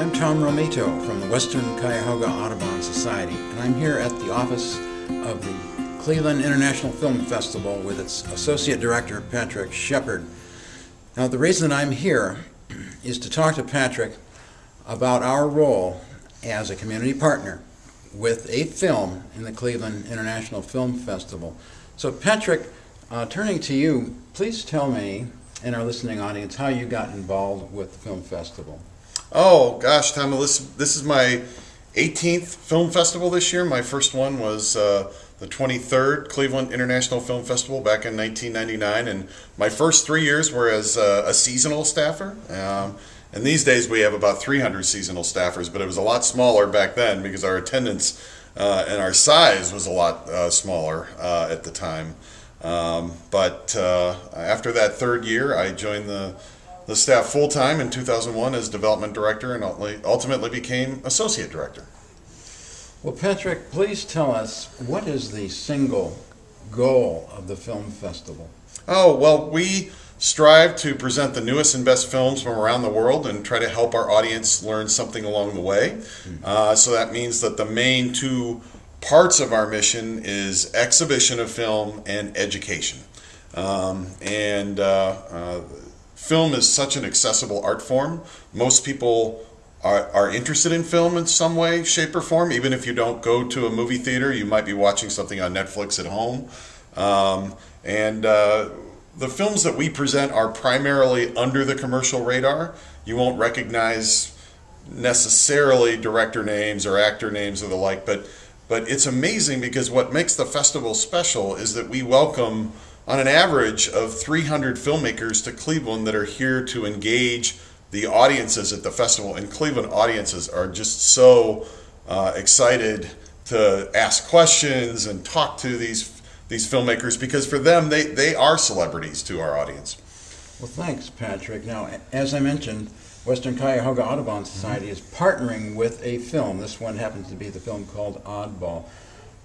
I'm Tom Romito from the Western Cuyahoga Audubon Society, and I'm here at the office of the Cleveland International Film Festival with its Associate Director, Patrick Shepard. Now, the reason I'm here is to talk to Patrick about our role as a community partner with a film in the Cleveland International Film Festival. So, Patrick, uh, turning to you, please tell me and our listening audience how you got involved with the film festival. Oh gosh, Tom, this this is my 18th film festival this year. My first one was uh, the 23rd Cleveland International Film Festival back in 1999, and my first three years were as uh, a seasonal staffer. Um, and these days we have about 300 seasonal staffers, but it was a lot smaller back then because our attendance uh, and our size was a lot uh, smaller uh, at the time. Um, but uh, after that third year, I joined the the staff full time in 2001 as development director and ultimately became associate director. Well, Patrick, please tell us what is the single goal of the film festival? Oh, well, we strive to present the newest and best films from around the world and try to help our audience learn something along the way. Mm-hmm. Uh, so that means that the main two parts of our mission is exhibition of film and education. Um, and uh, uh, film is such an accessible art form. Most people are, are interested in film in some way, shape, or form. Even if you don't go to a movie theater, you might be watching something on Netflix at home. Um, and uh, the films that we present are primarily under the commercial radar. You won't recognize necessarily director names or actor names or the like, but but it's amazing because what makes the festival special is that we welcome on an average of 300 filmmakers to Cleveland that are here to engage the audiences at the festival. And Cleveland audiences are just so uh, excited to ask questions and talk to these these filmmakers because for them they, they are celebrities to our audience. Well, thanks, Patrick. Now, as I mentioned, Western Cuyahoga Audubon Society mm-hmm. is partnering with a film. This one happens to be the film called Oddball.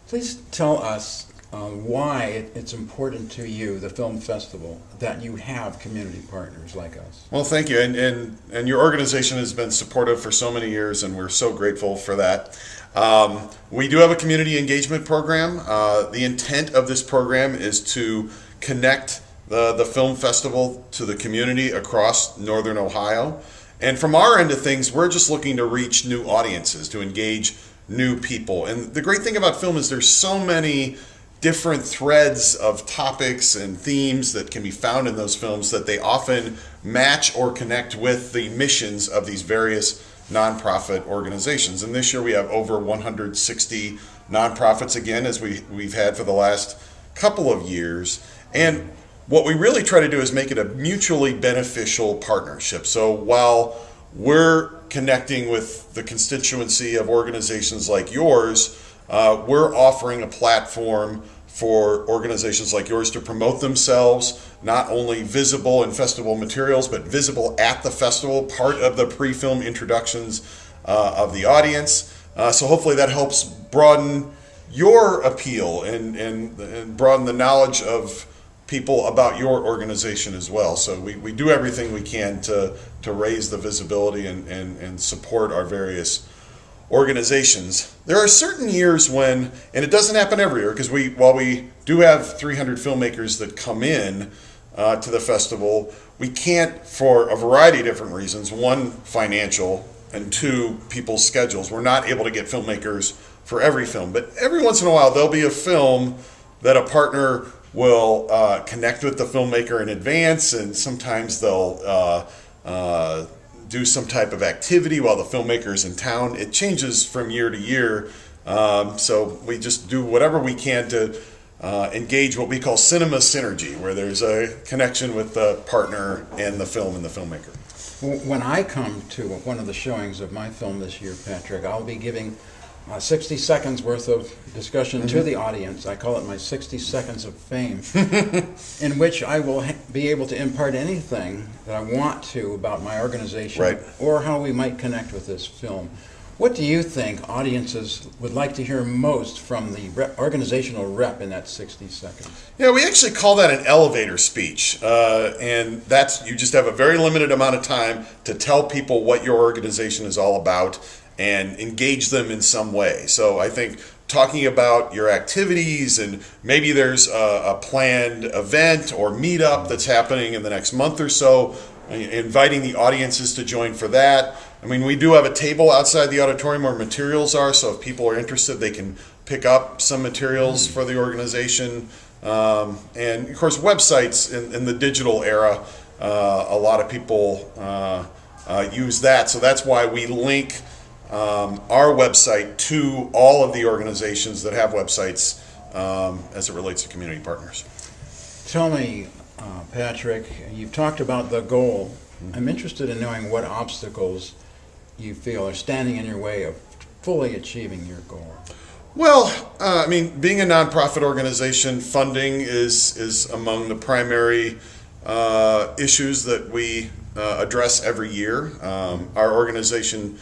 Please tell us uh, why it's important to you, the film festival, that you have community partners like us. Well, thank you, and and and your organization has been supportive for so many years, and we're so grateful for that. Um, we do have a community engagement program. Uh, the intent of this program is to connect the the film festival to the community across northern Ohio. And from our end of things, we're just looking to reach new audiences, to engage new people. And the great thing about film is there's so many different threads of topics and themes that can be found in those films that they often match or connect with the missions of these various nonprofit organizations. And this year we have over 160 nonprofits again, as we, we've had for the last couple of years. And what we really try to do is make it a mutually beneficial partnership. So while we're connecting with the constituency of organizations like yours, uh, we're offering a platform for organizations like yours to promote themselves, not only visible in festival materials, but visible at the festival, part of the pre film introductions uh, of the audience. Uh, so hopefully that helps broaden your appeal and, and, and broaden the knowledge of people about your organization as well. So we, we do everything we can to, to raise the visibility and, and, and support our various organizations. There are certain years when, and it doesn't happen every year, because we, while we do have 300 filmmakers that come in uh, to the festival, we can't, for a variety of different reasons, one, financial, and two, people's schedules. We're not able to get filmmakers for every film, but every once in a while there'll be a film that a partner will uh, connect with the filmmaker in advance, and sometimes they'll uh, uh do some type of activity while the filmmaker is in town. It changes from year to year. Um, so we just do whatever we can to uh, engage what we call cinema synergy, where there's a connection with the partner and the film and the filmmaker. When I come to one of the showings of my film this year, Patrick, I'll be giving uh, 60 seconds worth of discussion mm-hmm. to the audience. I call it my 60 seconds of fame, in which I will ha- be able to impart anything that I want to about my organization right. or how we might connect with this film. What do you think audiences would like to hear most from the rep, organizational rep in that 60 seconds? Yeah, we actually call that an elevator speech, uh, and that's you just have a very limited amount of time to tell people what your organization is all about and engage them in some way. So I think talking about your activities and maybe there's a, a planned event or meetup that's happening in the next month or so, inviting the audiences to join for that. I mean, we do have a table outside the auditorium where materials are, so if people are interested, they can pick up some materials for the organization. Um, and of course, websites in, in the digital era, uh, a lot of people uh, uh, use that. So that's why we link um, our website to all of the organizations that have websites um, as it relates to community partners. Tell me, uh, Patrick, you've talked about the goal. I'm interested in knowing what obstacles you feel are standing in your way of fully achieving your goal. Well, uh, I mean, being a nonprofit organization, funding is is among the primary uh, issues that we uh, address every year. Um, our organization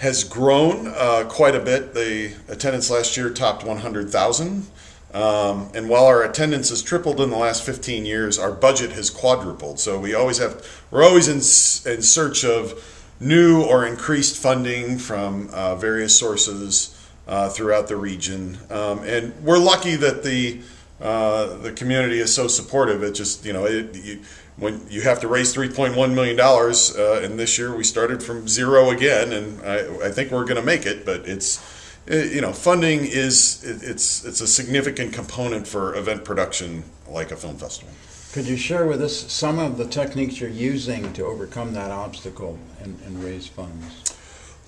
has grown uh, quite a bit. The attendance last year topped 100,000. Um, and while our attendance has tripled in the last 15 years, our budget has quadrupled. So we always have, we're always in, in search of new or increased funding from uh, various sources uh, throughout the region. Um, and we're lucky that the uh, the community is so supportive. It just you know it, you, when you have to raise 3.1 million dollars, uh, and this year we started from zero again, and I, I think we're going to make it. But it's it, you know funding is it, it's it's a significant component for event production like a film festival. Could you share with us some of the techniques you're using to overcome that obstacle and, and raise funds?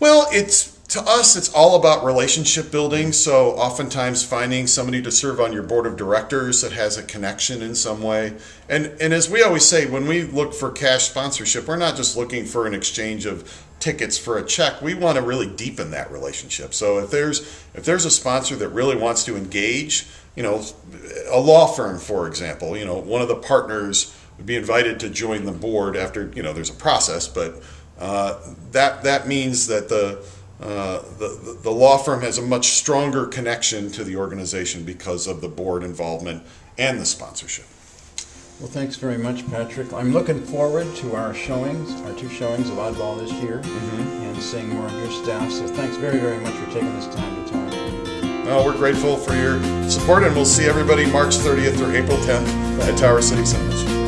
Well, it's to us, it's all about relationship building. So, oftentimes, finding somebody to serve on your board of directors that has a connection in some way. And and as we always say, when we look for cash sponsorship, we're not just looking for an exchange of tickets for a check. We want to really deepen that relationship. So, if there's if there's a sponsor that really wants to engage, you know, a law firm, for example, you know, one of the partners would be invited to join the board after you know there's a process, but uh, that that means that the uh, the, the law firm has a much stronger connection to the organization because of the board involvement and the sponsorship. Well, thanks very much, Patrick. I'm looking forward to our showings, our two showings of Oddball this year, mm-hmm. and seeing more of your staff. So thanks very, very much for taking this time to talk. Well, we're grateful for your support, and we'll see everybody March 30th or April 10th at Tower City Cinemas.